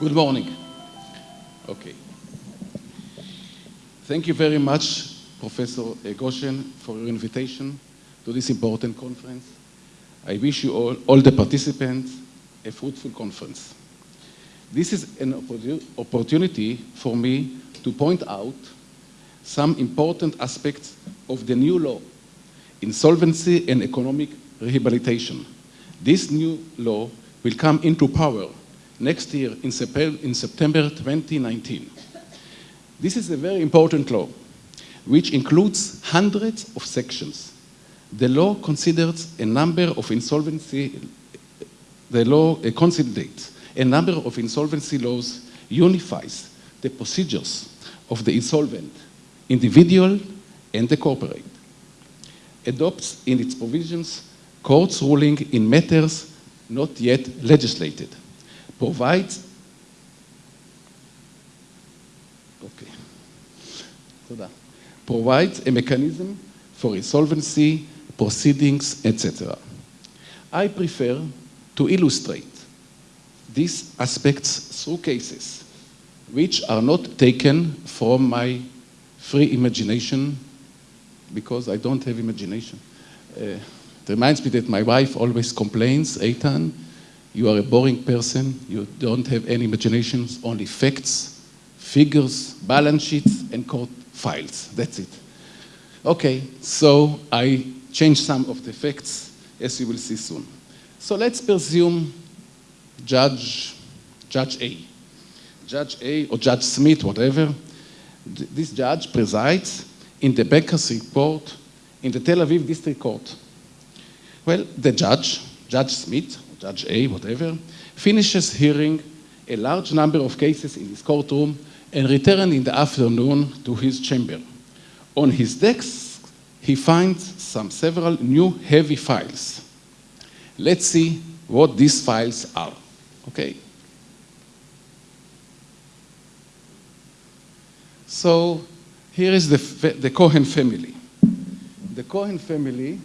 Good morning. Okay. Thank you very much, Professor Goshen, for your invitation to this important conference. I wish you all, all the participants, a fruitful conference. This is an opportunity for me to point out some important aspects of the new law, insolvency and economic rehabilitation. This new law will come into power next year in, September 2019. This is a very important law, which includes hundreds of sections. The law considers a number of insolvency, the law uh, consolidates a number of insolvency laws, unifies the procedures of the insolvent, individual and the corporate, adopts in its provisions court's ruling in matters not yet legislated, provides okay, provides a mechanism for insolvency, proceedings, etc. I prefer to illustrate these aspects through cases which are not taken from my free imagination because I don't have imagination. Uh, it reminds me that my wife always complains, Eitan, you are a boring person, you don't have any imaginations, only facts, figures, balance sheets, and court files. That's it. Okay, so I changed some of the facts, as you will see soon. So let's presume Judge, Judge A. Judge A or Judge Smith, whatever, this judge presides in the bankruptcy court in the Tel Aviv District Court. Well, the judge, Judge Smith, Judge A, whatever, finishes hearing a large number of cases in his courtroom and returns in the afternoon to his chamber. On his desk, he finds some several new heavy files. Let's see what these files are. Okay. So here is the, the Cohen family. The Cohen family,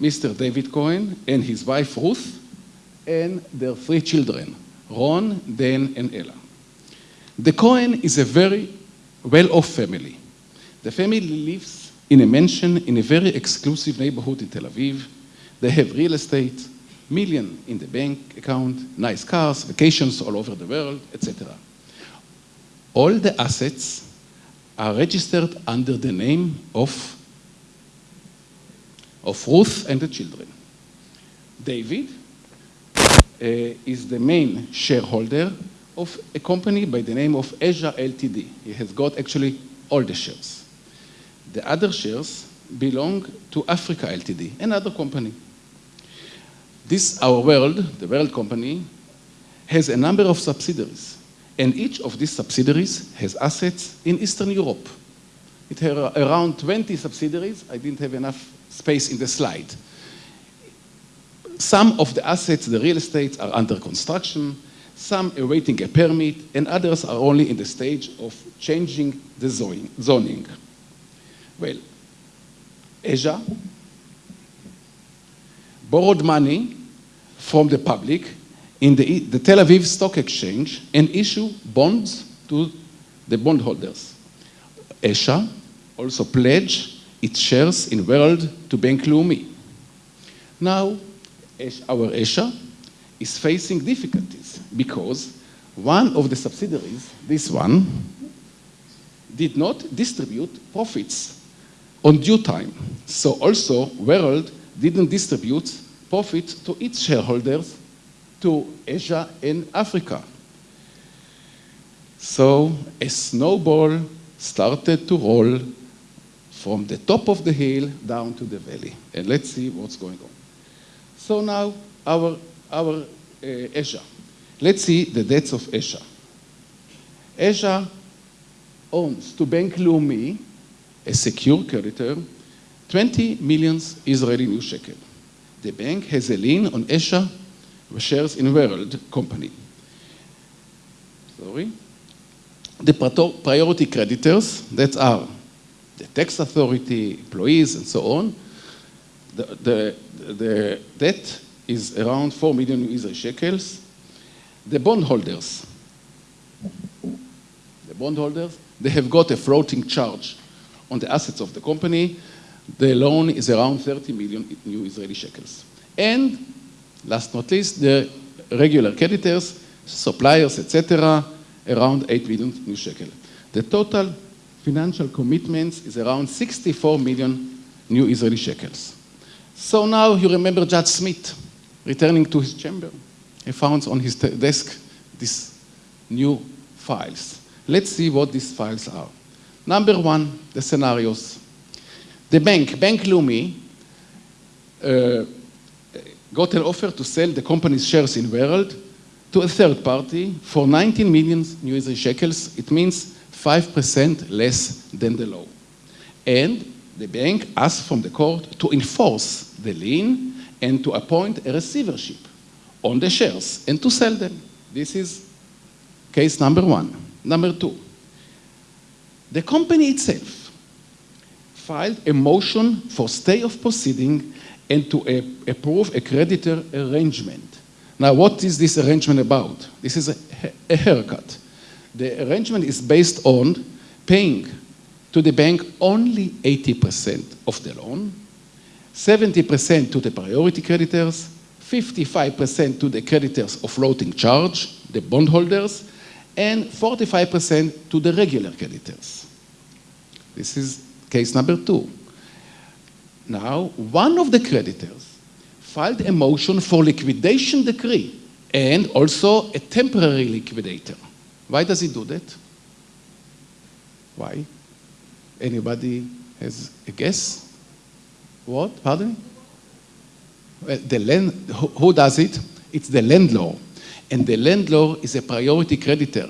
Mr. David Cohen and his wife Ruth, and their three children, Ron, Dan, and Ella. The Cohen is a very well-off family. The family lives in a mansion in a very exclusive neighborhood in Tel Aviv. They have real estate, million in the bank account, nice cars, vacations all over the world, etc. All the assets are registered under the name of, of Ruth and the children. David uh, is the main shareholder of a company by the name of Asia Ltd. He has got actually all the shares. The other shares belong to Africa Ltd, another company. This, our world, the world company, has a number of subsidiaries. And each of these subsidiaries has assets in Eastern Europe. It had around 20 subsidiaries. I didn't have enough space in the slide. Some of the assets, the real estate, are under construction, some awaiting a permit, and others are only in the stage of changing the zoning. Well, Asia borrowed money from the public in the, the Tel Aviv Stock Exchange and issued bonds to the bondholders. Asia also pledged its shares in World to Bank Leumi. Now, our Asia is facing difficulties because one of the subsidiaries, this one, did not distribute profits on due time. So also World didn't distribute profit to its shareholders to Asia and Africa. So a snowball started to roll from the top of the hill down to the valley. And let's see what's going on. So now our, our uh, Asia. Let's see the debts of Asia. Asia owns to Bank Leumi, a secure creditor, 20 million Israeli new shekel. The bank has a lien on Asia shares in World company. Sorry. The priority creditors, that are the tax authority, employees, and so on, the, the, the debt is around 4 million Israeli shekels. The bondholders, the bondholders, they have got a floating charge on the assets of the company. The loan is around 30 million new Israeli shekels. And last not least, the regular creditors, suppliers, etc., around 8 million new shekel. The total financial commitments is around 64 million new Israeli shekels. So now you remember Judge Smith returning to his chamber. He found on his desk these new files. Let's see what these files are. Number one, the scenarios. The bank, Bank Leumi, uh, got an offer to sell the company's shares in World to a third party for 19 million new Israeli shekels. It means 5% less than the law. And the bank asked from the court to enforce the lien and to appoint a receivership on the shares and to sell them. This is case number one. Number two, the company itself filed a motion for stay of proceeding and to approve a creditor arrangement. Now, what is this arrangement about? This is a, a haircut. The arrangement is based on paying to the bank only 80% of the loan, 70% to the priority creditors, 55% to the creditors of floating charge, the bondholders, and 45% to the regular creditors. This is case number two. Now, one of the creditors filed a motion for liquidation decree and also a temporary liquidator. Why does he do that? Why? Anybody has a guess? What? Pardon? Well, uh, the land, who does it? It's the landlord. And the landlord is a priority creditor.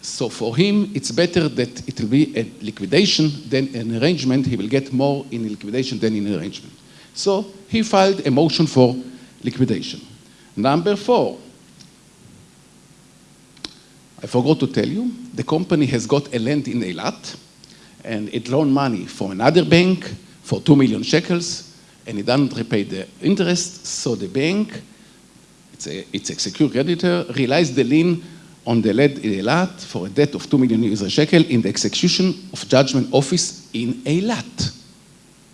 So for him, it's better that it will be a liquidation than an arrangement. He will get more in liquidation than in arrangement. So he filed a motion for liquidation. Number four, I forgot to tell you, the company has got a land in Eilat, and it loaned money from another bank for 2 million shekels, and it doesn't repay the interest, so the bank, it's a, it's a secure creditor, realized the lien on the lead in Eilat for a debt of 2 million Israel shekel in the execution of judgment office in Eilat.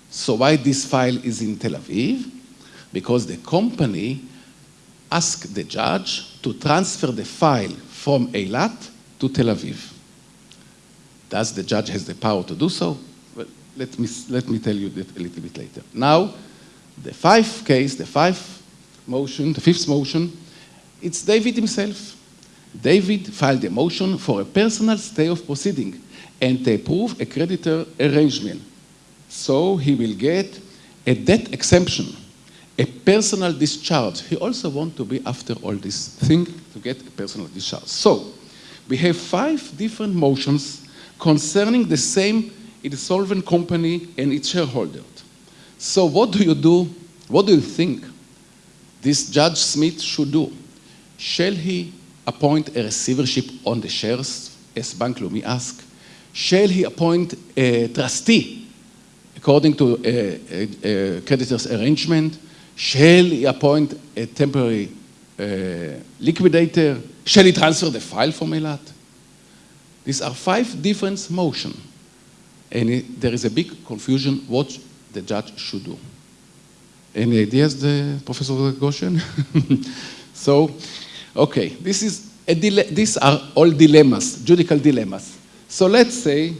So why this file is in Tel Aviv? Because the company asked the judge to transfer the file from Eilat to Tel Aviv. Does the judge has the power to do so? Well, let me, let me tell you that a little bit later. Now, the fifth case, the fifth motion, the fifth motion, it's David himself. David filed a motion for a personal stay of proceeding and to approve a creditor arrangement. So he will get a debt exemption, a personal discharge. He also wants to be after all this thing to get a personal discharge. So we have five different motions concerning the same insolvent company and its shareholder. So what do you do? What do you think this Judge Smith should do? Shall he appoint a receivership on the shares, as Bank Leumi asked? Shall he appoint a trustee according to a, a, a creditor's arrangement? Shall he appoint a temporary uh, liquidator? Shall he transfer the file from Eilat? These are five different motions. And it, there is a big confusion what the judge should do. Any ideas, the Professor Goshen? so, okay, this is a these are all dilemmas, judicial dilemmas. So let's say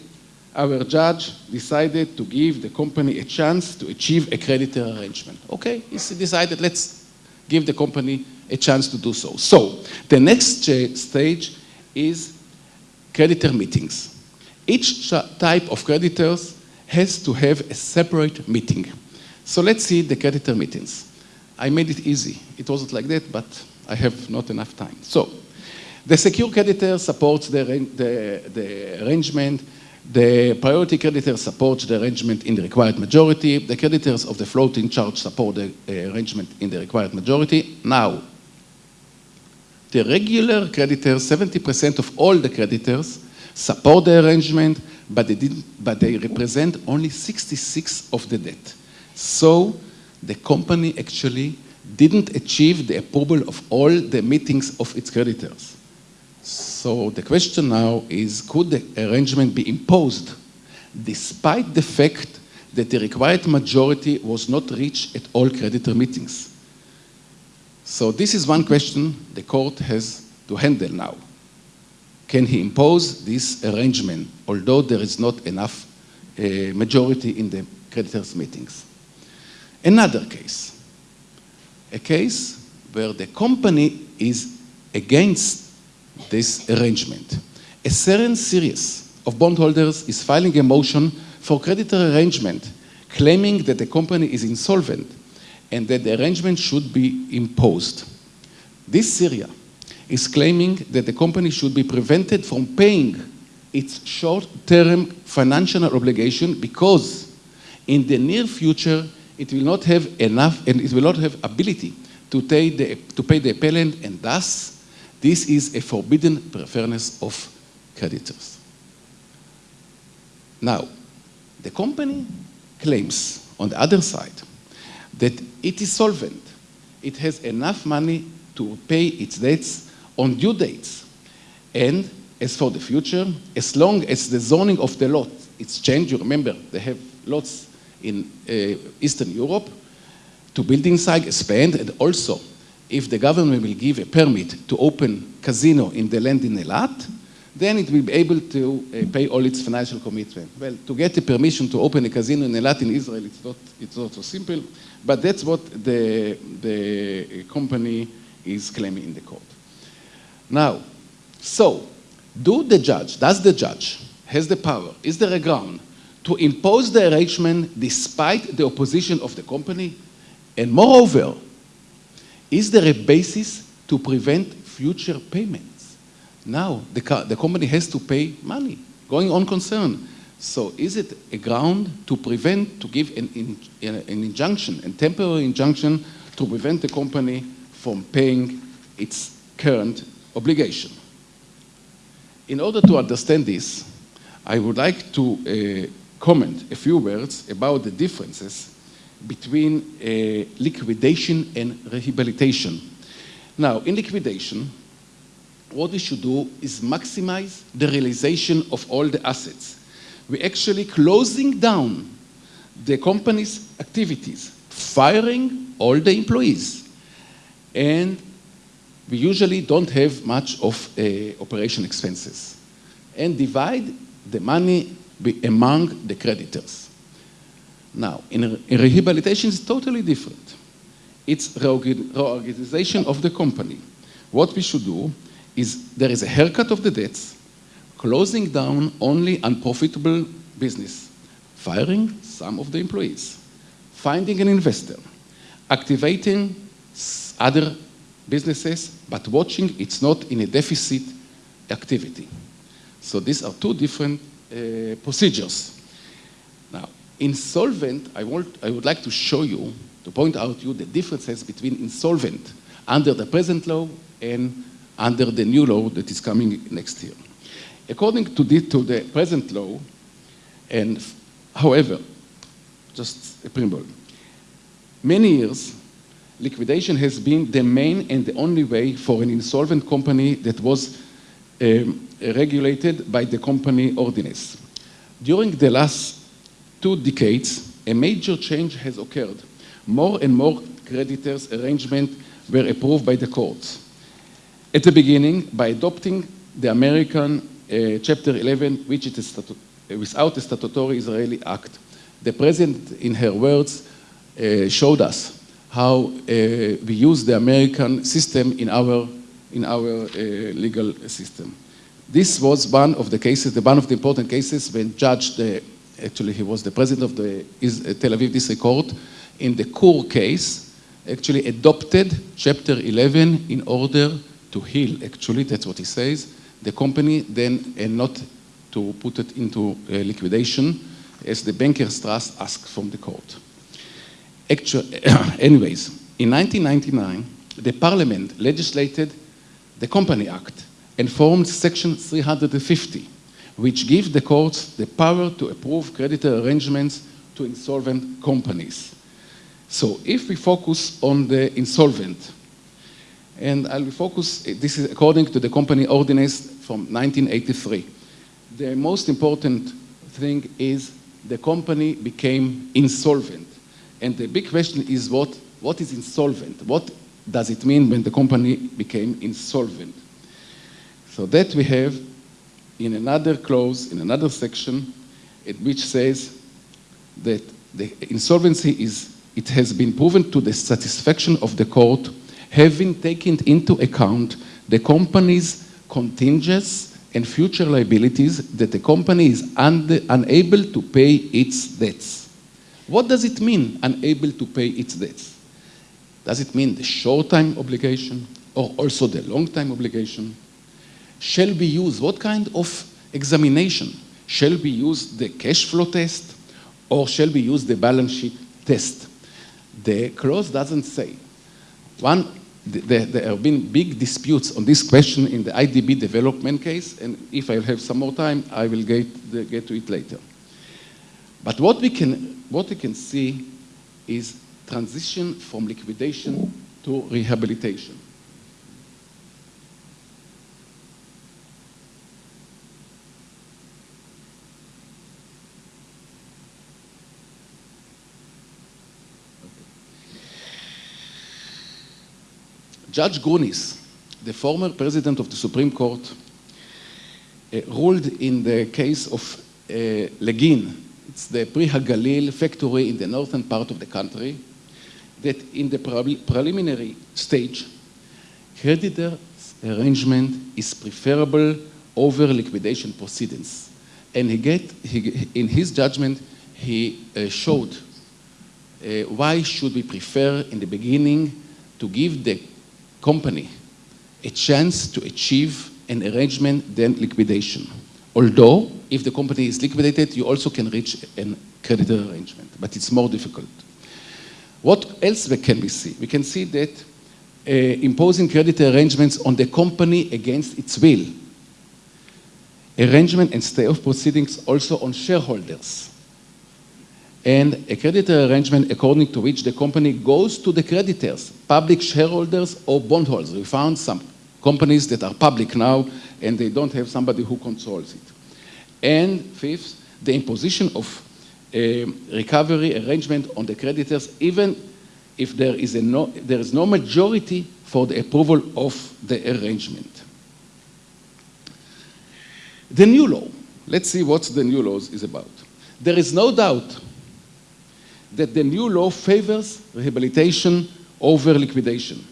our judge decided to give the company a chance to achieve a creditor arrangement. Okay, he decided let's give the company a chance to do so. So the next stage is creditor meetings. Each type of creditors has to have a separate meeting. So let's see the creditor meetings. I made it easy. It wasn't like that, but I have not enough time. So the secure creditor supports the, the, the arrangement. The priority creditors support the arrangement in the required majority. The creditors of the floating charge support the uh, arrangement in the required majority. Now, the regular creditors, 70% of all the creditors, support the arrangement, but they, but they represent only 66 of the debt. So the company actually didn't achieve the approval of all the meetings of its creditors. So the question now is, could the arrangement be imposed despite the fact that the required majority was not reached at all creditor meetings? So this is one question the court has to handle now. Can he impose this arrangement, although there is not enough uh, majority in the creditors' meetings? Another case, a case where the company is against this arrangement. A certain series of bondholders is filing a motion for creditor arrangement, claiming that the company is insolvent and that the arrangement should be imposed. This Syria is claiming that the company should be prevented from paying its short-term financial obligation because in the near future it will not have enough and it will not have ability to pay the, to pay the appellant and thus this is a forbidden preference of creditors. Now, the company claims on the other side that it is solvent. It has enough money to pay its debts on due dates. And as for the future, as long as the zoning of the lot is changed, you remember they have lots in uh, Eastern Europe to building site expand and also if the government will give a permit to open casino in the land in Eilat, then it will be able to uh, pay all its financial commitment. Well, to get the permission to open a casino in Eilat in Israel, it's not, it's not so simple, but that's what the, the company is claiming in the court. Now, so, do the judge, does the judge has the power, is there a ground to impose the arrangement despite the opposition of the company? And moreover, is there a basis to prevent future payments? Now, the, the company has to pay money, going on concern. So is it a ground to prevent, to give an, in, an injunction, a temporary injunction to prevent the company from paying its current obligation? In order to understand this, I would like to uh, comment a few words about the differences between uh, liquidation and rehabilitation. Now, in liquidation, what we should do is maximize the realization of all the assets. We're actually closing down the company's activities, firing all the employees, and we usually don't have much of uh, operation expenses, and divide the money among the creditors. Now, in, in rehabilitation, it's totally different. It's reorganization of the company. What we should do is there is a haircut of the debts, closing down only unprofitable business, firing some of the employees, finding an investor, activating other businesses, but watching it's not in a deficit activity. So these are two different uh, procedures. Now, Insolvent, I, want, I would like to show you, to point out to you the differences between insolvent under the present law and under the new law that is coming next year. According to the, to the present law, and however, just a preamble, many years, liquidation has been the main and the only way for an insolvent company that was um, regulated by the company ordinance. During the last two decades, a major change has occurred. More and more creditors' arrangements were approved by the courts. At the beginning, by adopting the American uh, Chapter 11, which is a without a statutory Israeli act. The President, in her words, uh, showed us how uh, we use the American system in our, in our uh, legal system. This was one of the cases, the one of the important cases when Judge the actually he was the president of the uh, Tel Aviv District Court, in the Koor case, actually adopted Chapter 11 in order to heal, actually, that's what he says, the company then, and not to put it into uh, liquidation, as the Bankers Trust asked from the court. Actually, anyways, in 1999, the parliament legislated the Company Act and formed Section 350, which gives the courts the power to approve creditor arrangements to insolvent companies. So if we focus on the insolvent, and I'll focus, this is according to the company ordinance from 1983. The most important thing is the company became insolvent. And the big question is what, what is insolvent? What does it mean when the company became insolvent? So that we have in another clause, in another section, it, which says that the insolvency is, it has been proven to the satisfaction of the court, having taken into account the company's contingents and future liabilities that the company is unable to pay its debts. What does it mean, unable to pay its debts? Does it mean the short-time obligation or also the long-time obligation? Shall be used, what kind of examination? Shall be used the cash flow test or shall be used the balance sheet test? The clause doesn't say. One, there, there have been big disputes on this question in the IDB development case, and if I have some more time, I will get, get to it later. But what we, can, what we can see is transition from liquidation to rehabilitation. Judge Grunis, the former president of the Supreme Court, uh, ruled in the case of uh, Legin, it's the Pri Hagalil factory in the northern part of the country, that in the pre preliminary stage, creditor arrangement is preferable over liquidation proceedings. And he get, he, in his judgment, he uh, showed uh, why should we prefer in the beginning to give the company a chance to achieve an arrangement than liquidation. Although, if the company is liquidated, you also can reach a creditor arrangement, but it's more difficult. What else can we see? We can see that uh, imposing creditor arrangements on the company against its will. Arrangement and stay of proceedings also on shareholders and a creditor arrangement according to which the company goes to the creditors, public shareholders or bondholders. We found some companies that are public now and they don't have somebody who controls it. And fifth, the imposition of a recovery arrangement on the creditors even if there is, a no, there is no majority for the approval of the arrangement. The new law. Let's see what the new law is about. There is no doubt that the new law favors rehabilitation over liquidation.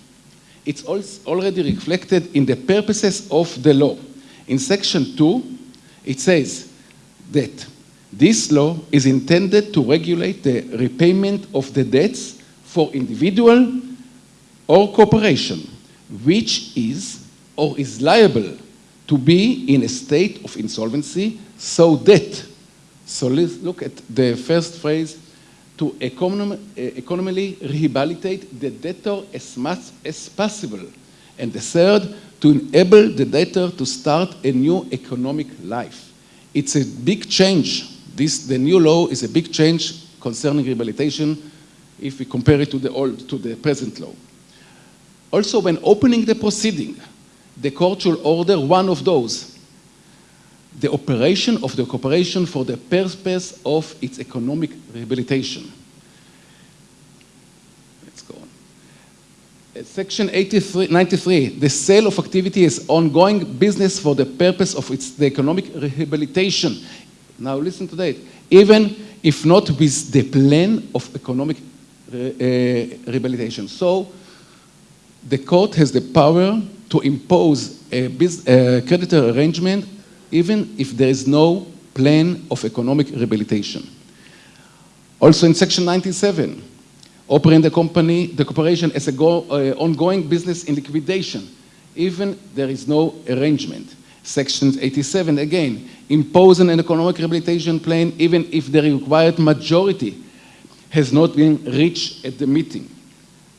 It's already reflected in the purposes of the law. In section 2, it says that this law is intended to regulate the repayment of the debts for individual or corporation, which is or is liable to be in a state of insolvency so that, so let's look at the first phrase, to eh, economically rehabilitate the debtor as much as possible. And the third, to enable the debtor to start a new economic life. It's a big change. This, the new law is a big change concerning rehabilitation if we compare it to the, old, to the present law. Also, when opening the proceeding, the court should order one of those the operation of the corporation for the purpose of its economic rehabilitation. Let's go on. Section 83, 93, the sale of activity is ongoing business for the purpose of its the economic rehabilitation. Now listen to that. Even if not with the plan of economic uh, rehabilitation. So the court has the power to impose a, a creditor arrangement even if there is no plan of economic rehabilitation. Also in section 97, operating the company, the corporation as an uh, ongoing business in liquidation, even there is no arrangement. Section 87, again, imposing an economic rehabilitation plan even if the required majority has not been reached at the meeting.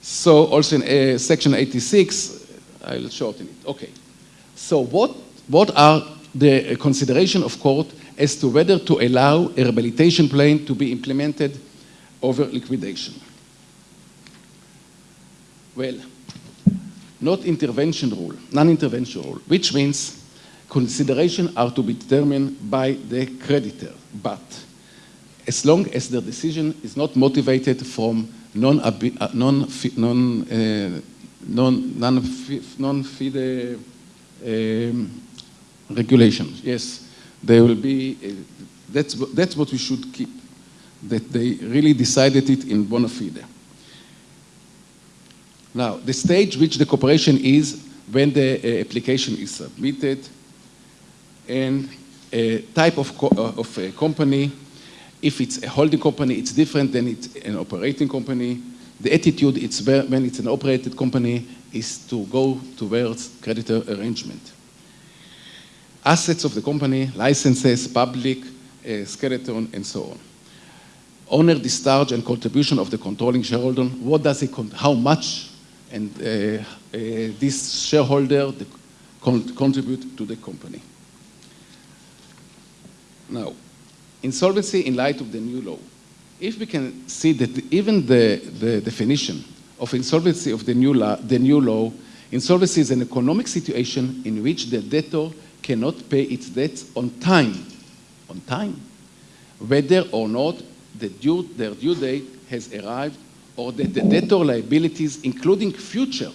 So also in uh, section 86, I'll shorten it. Okay. So what, what are the consideration of court as to whether to allow a rehabilitation plan to be implemented over liquidation. Well, not intervention rule, non-intervention rule, which means consideration are to be determined by the creditor, but as long as the decision is not motivated from non uh, non non uh, non non non fide um, regulations. Yes, there will be. Uh, that's that's what we should keep. That they really decided it in bona fide. Now, the stage which the cooperation is when the uh, application is submitted and a type of, uh, of a company. If it's a holding company, it's different than it's an operating company. The attitude it's when it's an operated company is to go towards creditor arrangement. Assets of the company, licenses, public, uh, skeleton, and so on. Owner discharge and contribution of the controlling shareholder, what does it, how much and uh, uh, this shareholder con contribute to the company. Now, insolvency in light of the new law. If we can see that even the, the definition of insolvency of the new, the new law, insolvency is an economic situation in which the debtor cannot pay its debts on time, on time, whether or not the due, their due date has arrived or that the debtor liabilities, including future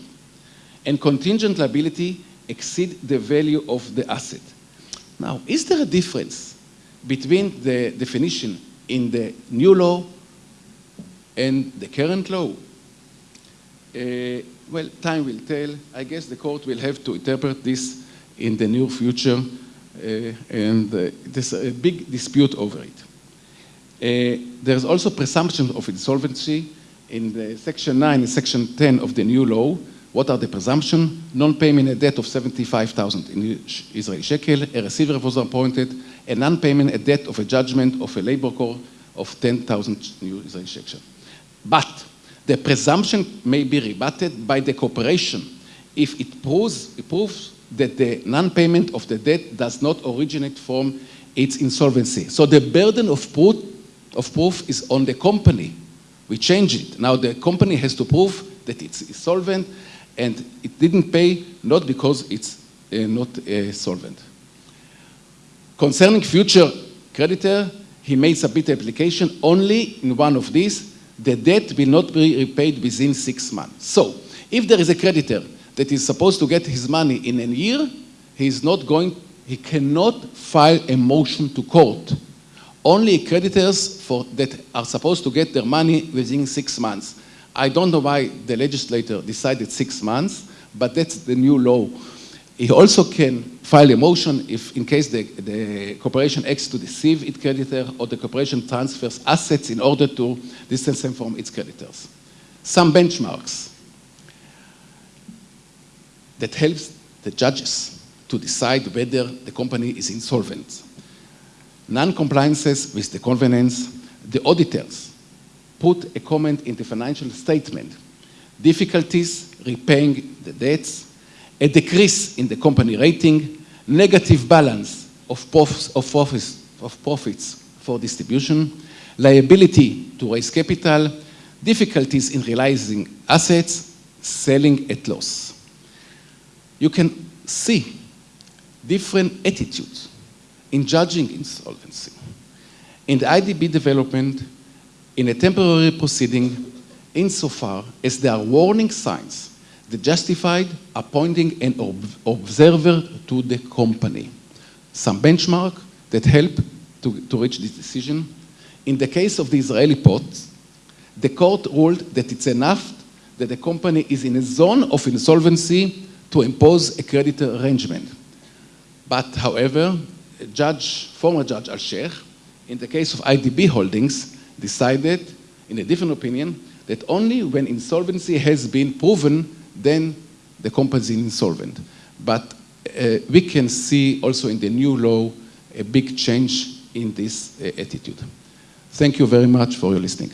and contingent liability, exceed the value of the asset. Now, is there a difference between the definition in the new law and the current law? Uh, well, time will tell. I guess the court will have to interpret this in the near future, uh, and uh, there's a big dispute over it. Uh, there's also presumption of insolvency in the section 9 and section 10 of the new law, what are the presumptions? Non-payment a debt of 75,000 in Israeli shekel, a receiver was appointed, a non-payment a debt of a judgment of a labor court of 10,000 new Israeli shekel. But the presumption may be rebutted by the corporation if it proves, it proves that the non-payment of the debt does not originate from its insolvency. So the burden of proof, of proof is on the company we change it. Now the company has to prove that it's solvent and it didn't pay not because it's uh, not uh, solvent. Concerning future creditor, he may submit application only in one of these. The debt will not be repaid within six months. So, if there is a creditor that is supposed to get his money in a year, he is not going, he cannot file a motion to court only creditors for, that are supposed to get their money within six months. I don't know why the legislator decided six months, but that's the new law. He also can file a motion if, in case the, the corporation acts to deceive its creditor or the corporation transfers assets in order to distance them from its creditors. Some benchmarks that helps the judges to decide whether the company is insolvent non-compliances with the covenants, the auditors put a comment in the financial statement, difficulties repaying the debts, a decrease in the company rating, negative balance of, profits, of, profits, of profits for distribution, liability to raise capital, difficulties in realizing assets, selling at loss. You can see different attitudes in judging insolvency. In the IDB development, in a temporary proceeding, insofar as there are warning signs that justified appointing an ob observer to the company. Some benchmark that help to, to reach this decision. In the case of the Israeli ports, the court ruled that it's enough that the company is in a zone of insolvency to impose a creditor arrangement. But however, Judge, former Judge Al-Sheikh, in the case of IDB holdings, decided, in a different opinion, that only when insolvency has been proven, then the company is insolvent. But uh, we can see also in the new law a big change in this uh, attitude. Thank you very much for your listening.